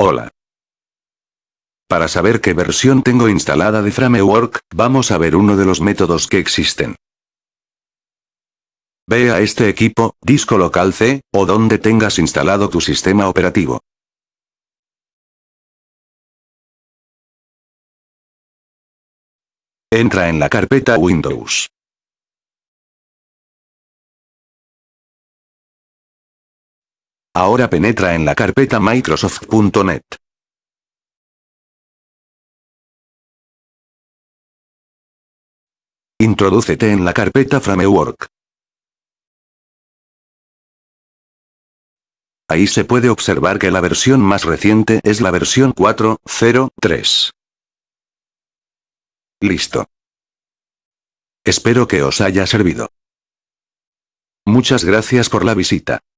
Hola. Para saber qué versión tengo instalada de Framework, vamos a ver uno de los métodos que existen. Ve a este equipo, disco local C, o donde tengas instalado tu sistema operativo. Entra en la carpeta Windows. Ahora penetra en la carpeta Microsoft.net. Introdúcete en la carpeta Framework. Ahí se puede observar que la versión más reciente es la versión 4.0.3. Listo. Espero que os haya servido. Muchas gracias por la visita.